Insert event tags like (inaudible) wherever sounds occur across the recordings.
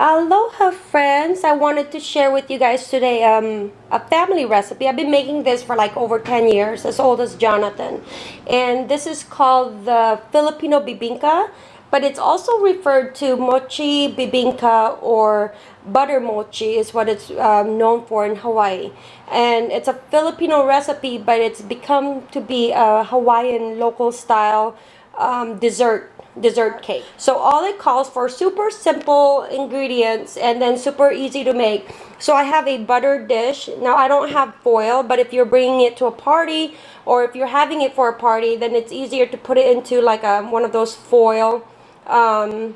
Aloha friends, I wanted to share with you guys today um, a family recipe. I've been making this for like over 10 years, as old as Jonathan. And this is called the Filipino bibingka, but it's also referred to mochi bibingka or butter mochi is what it's um, known for in Hawaii. And it's a Filipino recipe, but it's become to be a Hawaiian local style um, dessert dessert cake. So all it calls for super simple ingredients and then super easy to make. So I have a buttered dish. Now I don't have foil, but if you're bringing it to a party or if you're having it for a party, then it's easier to put it into like a, one of those foil um,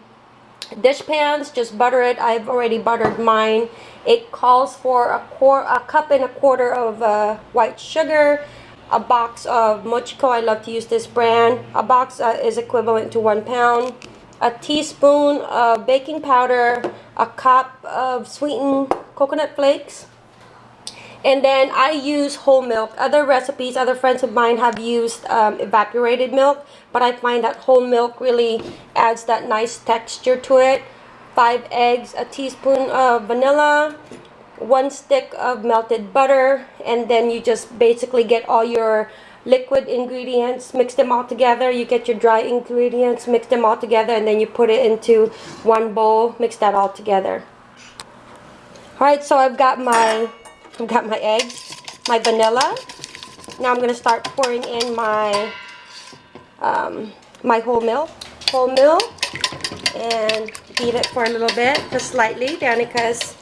dish pans. Just butter it. I've already buttered mine. It calls for a, a cup and a quarter of uh, white sugar, a box of Mochiko. I love to use this brand. A box uh, is equivalent to one pound. A teaspoon of baking powder, a cup of sweetened coconut flakes. And then I use whole milk. Other recipes, other friends of mine have used um, evaporated milk, but I find that whole milk really adds that nice texture to it. Five eggs, a teaspoon of vanilla, one stick of melted butter and then you just basically get all your liquid ingredients mix them all together. You get your dry ingredients mix them all together and then you put it into one bowl mix that all together. All right so I've got my I've got my eggs my vanilla. Now I'm gonna start pouring in my um, my whole milk whole milk and beat it for a little bit just slightly Danica's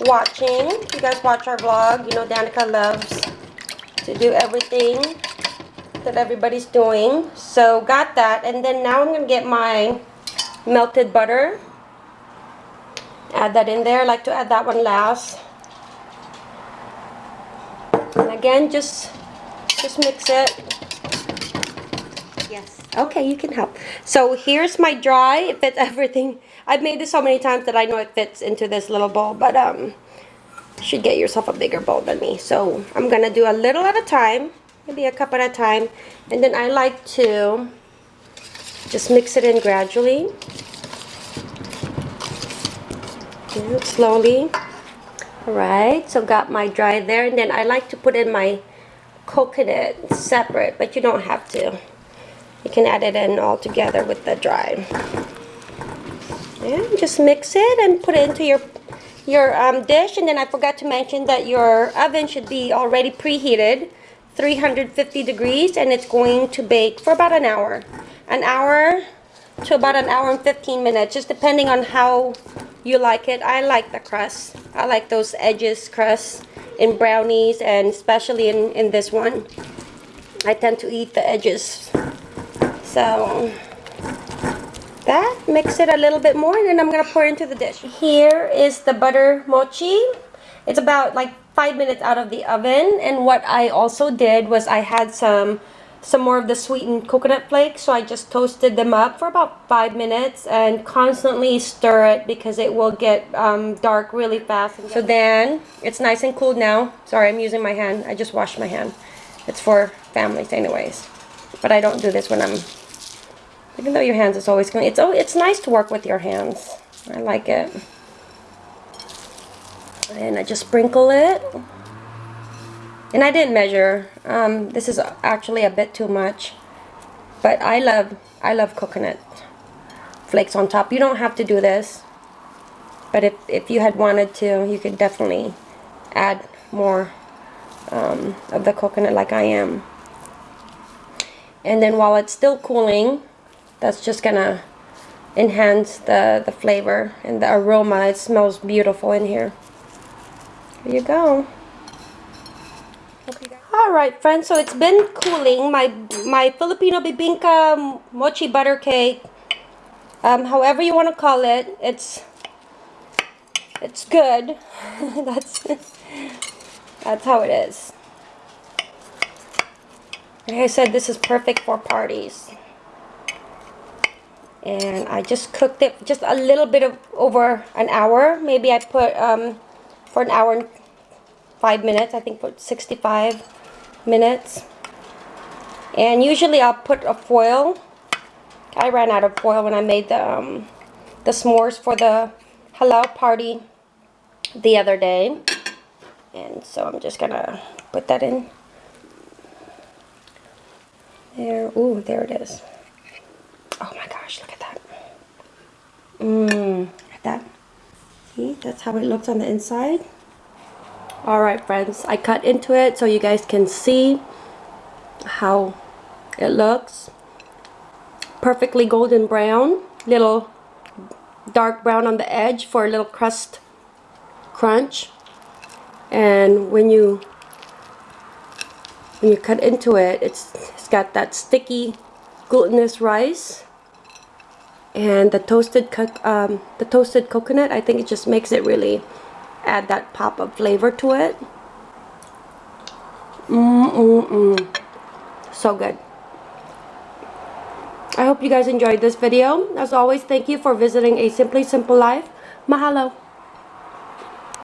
watching. You guys watch our vlog, you know Danica loves to do everything that everybody's doing. So got that. And then now I'm going to get my melted butter. Add that in there. I like to add that one last. And again, just just mix it. Yes. Okay, you can help. So here's my dry. It fits (laughs) everything I've made this so many times that I know it fits into this little bowl, but um, should get yourself a bigger bowl than me. So I'm going to do a little at a time, maybe a cup at a time, and then I like to just mix it in gradually. Slowly. Alright, so got my dry there, and then I like to put in my coconut separate, but you don't have to. You can add it in all together with the dry. And just mix it and put it into your your um, dish. And then I forgot to mention that your oven should be already preheated 350 degrees and it's going to bake for about an hour. An hour to about an hour and 15 minutes just depending on how you like it. I like the crust. I like those edges crust in brownies and especially in in this one. I tend to eat the edges so that. Mix it a little bit more and then I'm going to pour into the dish. Here is the butter mochi. It's about like five minutes out of the oven. And what I also did was I had some some more of the sweetened coconut flakes. So I just toasted them up for about five minutes and constantly stir it because it will get um, dark really fast. So then it's nice and cool now. Sorry, I'm using my hand. I just washed my hand. It's for families anyways. But I don't do this when I'm even though your hands is always clean. It's, oh, it's nice to work with your hands. I like it. And I just sprinkle it. And I didn't measure. Um, this is actually a bit too much. But I love, I love coconut flakes on top. You don't have to do this. But if, if you had wanted to, you could definitely add more um, of the coconut like I am. And then while it's still cooling, that's just gonna enhance the the flavor and the aroma. It smells beautiful in here. There you go. Okay, all right friends so it's been cooling. My my Filipino bibingka mochi butter cake um, however you want to call it it's it's good. (laughs) That's (laughs) that's how it is like I said this is perfect for parties and I just cooked it just a little bit of over an hour maybe I put um, for an hour and five minutes I think for 65 minutes and usually I'll put a foil I ran out of foil when I made the um, the s'mores for the halal party the other day. And so I'm just gonna put that in. There, ooh, there it is. Oh my gosh, look at that. Mmm, look at that. See, that's how it looks on the inside. Alright friends, I cut into it so you guys can see how it looks. Perfectly golden brown, little dark brown on the edge for a little crust crunch and when you when you cut into it it's, got that sticky glutinous rice and the toasted um, the toasted coconut. I think it just makes it really add that pop of flavor to it. Mm mm mm so good. I hope you guys enjoyed this video. As always thank you for visiting a simply simple life. Mahalo